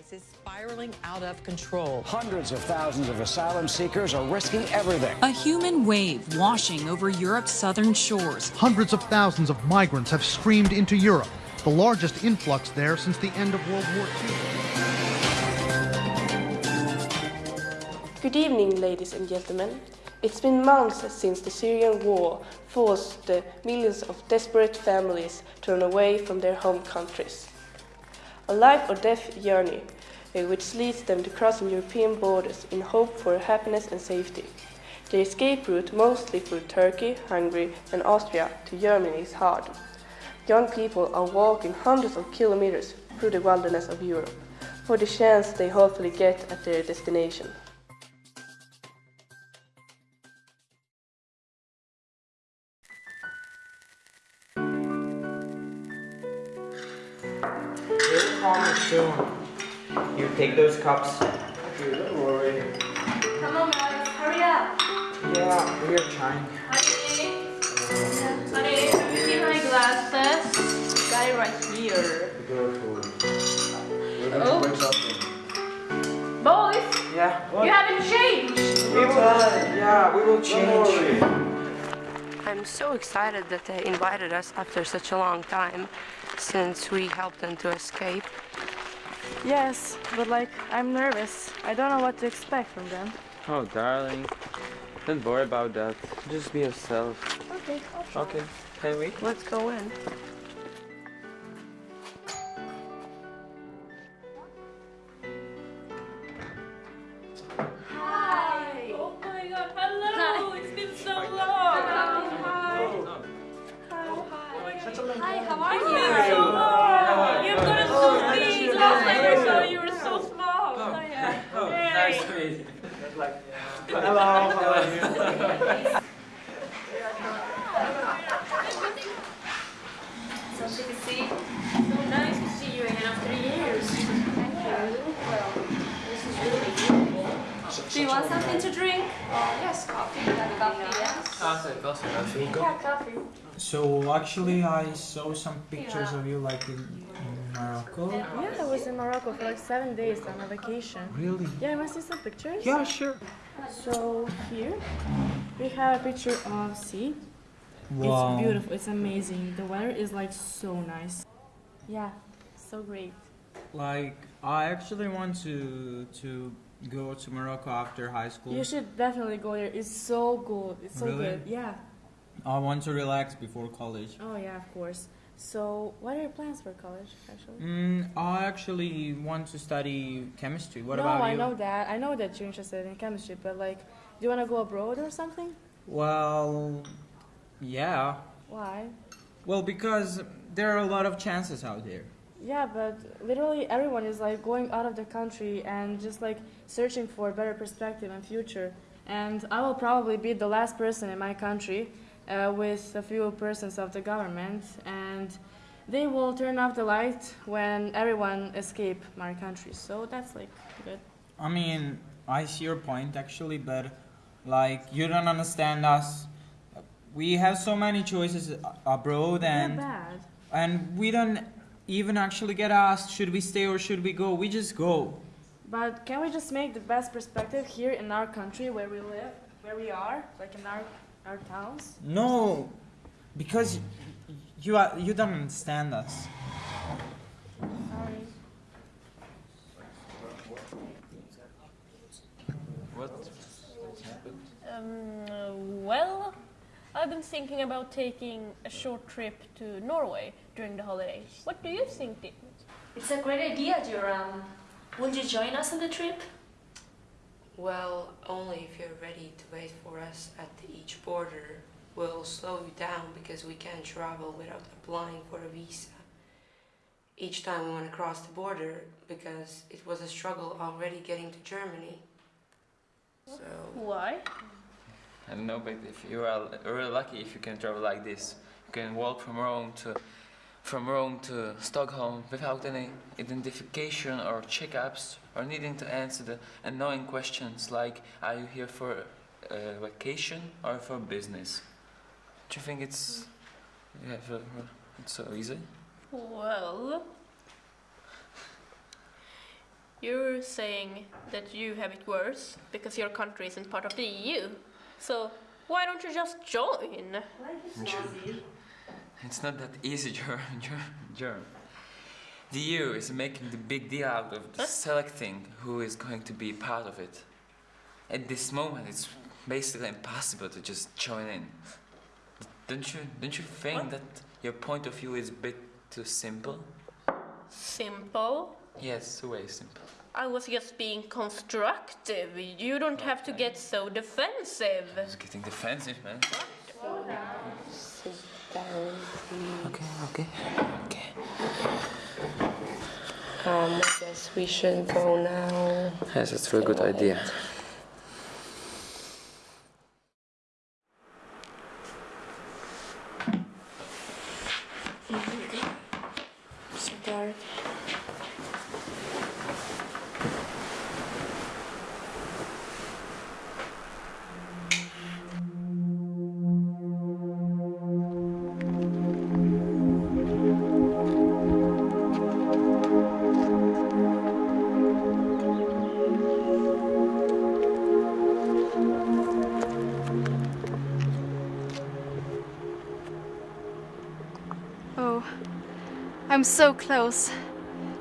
crisis spiraling out of control. Hundreds of thousands of asylum seekers are risking everything. A human wave washing over Europe's southern shores. Hundreds of thousands of migrants have streamed into Europe, the largest influx there since the end of World War II. Good evening, ladies and gentlemen. It's been months since the Syrian war forced the millions of desperate families to run away from their home countries. A life or death journey uh, which leads them to crossing European borders in hope for happiness and safety. The escape route, mostly through Turkey, Hungary, and Austria, to Germany is hard. Young people are walking hundreds of kilometers through the wilderness of Europe for the chance they hopefully get at their destination. He'll soon. You take those cups. Okay, don't worry. Come on, guys, hurry up. Yeah, we are trying. Honey, honey, have you seen my glasses? Got it right here. Be careful. We're going Oh. to break something. Boys, Yeah. you haven't changed. We will. Yeah, we will change. I'm so excited that they invited us after such a long time, since we helped them to escape. Yes, but like, I'm nervous. I don't know what to expect from them. Oh, darling. Don't worry about that. Just be yourself. Okay, I'll try. Okay, can we? Let's go in. Meet you. Hello. How are you? Something to see. So nice to see you again after years. Thank you. Well, this is really beautiful. Do you want something to drink? yes, coffee. Coffee, yes. Coffee, coffee, coffee. Yeah, coffee. So actually, I saw some pictures of you like in, in Morocco. Yeah, I was in Morocco for like seven days on a vacation. Really? Yeah, you must see some pictures? Yeah, sure. So here we have a picture of sea. Wow. It's beautiful. It's amazing. The weather is like so nice. Yeah, so great. Like, I actually want to to go to Morocco after high school. You should definitely go there. It's so good. It's so Really? good. Yeah. I want to relax before college. Oh yeah, of course. So, what are your plans for college, actually? Mm, I actually want to study chemistry. What no, about I you? know that. I know that you're interested in chemistry, but like, do you want to go abroad or something? Well, yeah. Why? Well, because there are a lot of chances out there. Yeah, but literally everyone is like going out of the country and just like searching for a better perspective and future. And I will probably be the last person in my country uh, with a few persons of the government, and they will turn off the light when everyone escape my country. So that's like good. I mean, I see your point actually, but like you don't understand us. We have so many choices abroad, and and we don't even actually get asked should we stay or should we go. We just go. But can we just make the best perspective here in our country where we live, where we are, like in our our towns? No, because you are you don't understand us. Sorry. What? Um, well, I've been thinking about taking a short trip to Norway during the holidays. What do you think, Dick? It's a great idea, Joram. Won't you join us on the trip? Well, only if you're ready to wait for us at each border. We'll slow you down because we can't travel without applying for a visa. Each time we want to cross the border because it was a struggle already getting to Germany. So, Why? I don't know, but if you are really lucky if you can travel like this, you can walk from Rome to from Rome to Stockholm without any identification or checkups or needing to answer the annoying questions like are you here for a vacation or for business? Do you think it's yeah, for- it's so easy? Well, You're saying that you have it worse because your country isn't part of the EU. So why don't you just join? It's not that easy, Germ. Germ. The EU is making the big deal out of the selecting who is going to be part of it. At this moment, it's basically impossible to just join in. Don't you? Don't you think that your point of view is a bit too simple? Simple. Yes, way simple. I was just being constructive. You don't have to get so defensive. It's getting defensive, man. Okay, okay, okay. Um, I guess we should go now. Yes, it's a very good idea. I'm so close.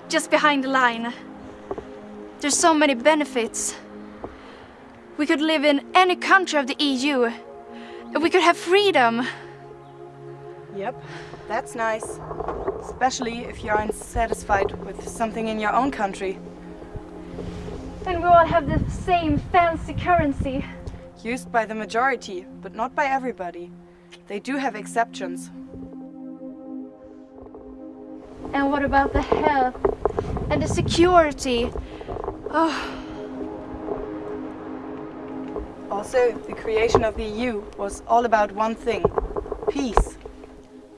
Just behind the line. There's so many benefits. We could live in any country of the EU. And we could have freedom. Yep, that's nice. Especially if you're unsatisfied with something in your own country. Then we all have the same fancy currency. Used by the majority, but not by everybody. They do have exceptions. And what about the health and the security? Oh, Also, the creation of the EU was all about one thing peace.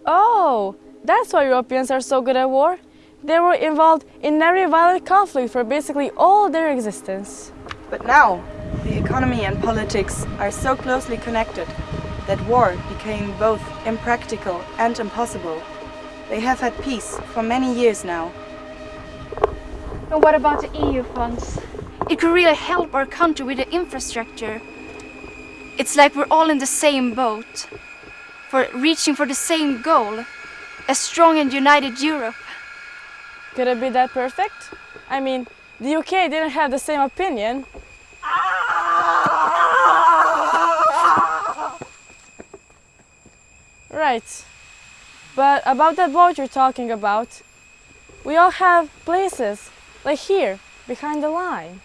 Oh, that's why Europeans are so good at war. They were involved in every violent conflict for basically all their existence. But now, the economy and politics are so closely connected that war became both impractical and impossible. They have had peace for many years now. and what about the EU funds? It could really help our country with the infrastructure. It's like we're all in the same boat, for reaching for the same goal, a strong and united Europe. Could it be that perfect? I mean, the UK didn't have the same opinion. Right. But about that boat you're talking about, we all have places, like here, behind the line.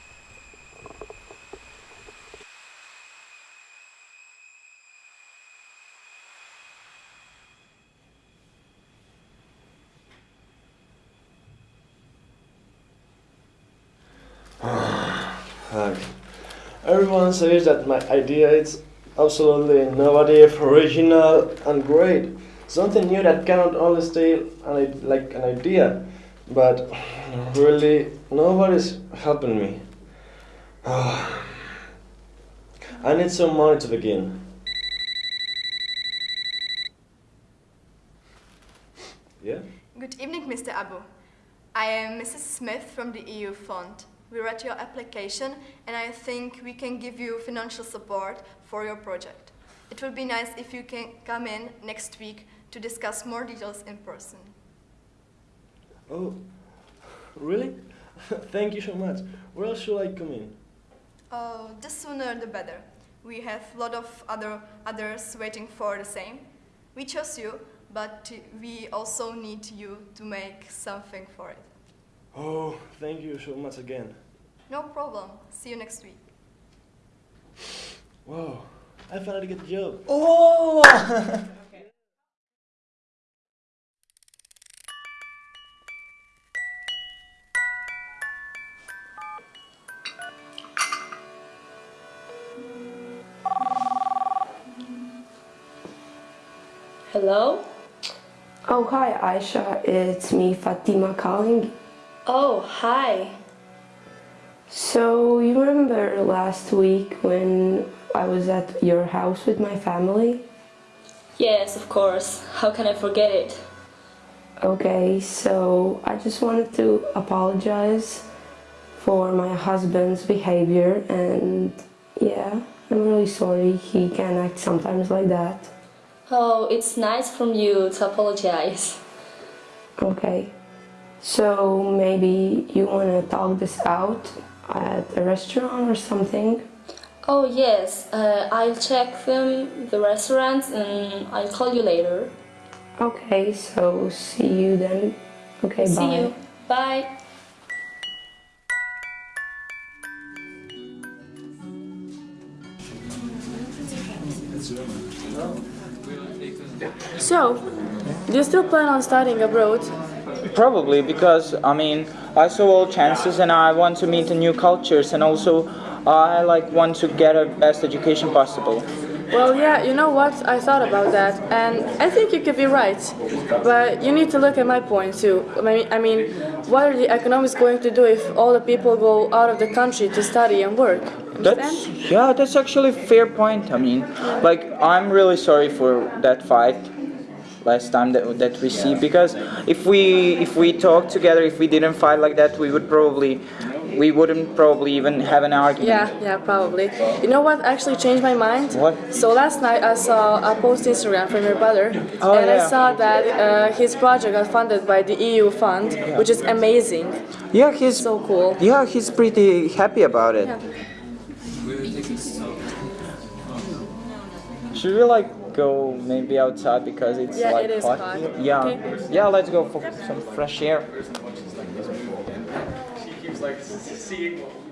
Everyone says that my idea is absolutely innovative, original, and great. Something new that cannot only stay an, like an idea, but really nobody's helping me. I need some money to begin. Yeah? Good evening, Mr. Abu. I am Mrs. Smith from the EU Fund. We read your application and I think we can give you financial support for your project. It would be nice if you can come in next week to discuss more details in person. Oh, really? Thank you so much. Where else should I come in? Oh, the sooner the better. We have a lot of other others waiting for the same. We chose you, but we also need you to make something for it. Oh, thank you so much again. No problem. See you next week. Wow, I finally get the job. Oh! Hello? Oh, hi, Aisha. It's me, Fatima calling. Oh, hi. So, you remember last week when I was at your house with my family? Yes, of course. How can I forget it? Okay, so I just wanted to apologize for my husband's behavior and yeah, I'm really sorry he can act sometimes like that. Oh, it's nice from you to apologize. Okay. So maybe you want to talk this out at a restaurant or something? Oh yes, uh, I'll check them, the restaurants, and I'll call you later. Okay, so see you then. Okay, See bye. you. Bye. So, do you still plan on studying abroad? Probably because I mean I saw all chances and I want to meet the new cultures and also I like want to get a best education possible. Well, yeah, you know what? I thought about that, and I think you could be right. But you need to look at my point too. I mean, what are the economics going to do if all the people go out of the country to study and work? That's yeah, that's actually a fair point. I mean, like I'm really sorry for that fight last time that that we see because if we if we talk together, if we didn't fight like that, we would probably we wouldn't probably even have an argument. Yeah, yeah, probably. You know what actually changed my mind? What? So last night I saw a post Instagram from your brother, Oh, and I saw that uh, his project got funded by the EU fund, which is amazing. Yeah, he's so cool. Yeah, he's pretty happy about it. Yeah. Should we like go maybe outside because it's Yeah, like it is hot? hot. Yeah. Okay. Yeah, let's go for some fresh air. Want to hear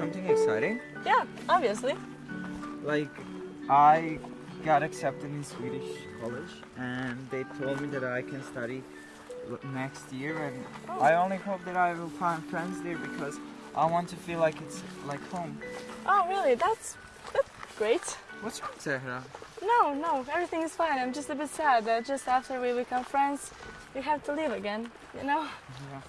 something exciting? Yeah, obviously. Like, I got accepted in Swedish college, and they told me that I can study next year, and oh. I only hope that I will find friends there because I want to feel like it's like home. Oh, really? That's that's great. What's wrong, Zahra? No, no, everything is fine. I'm just a bit sad that just after we become friends, we have to leave again. You know? Yeah.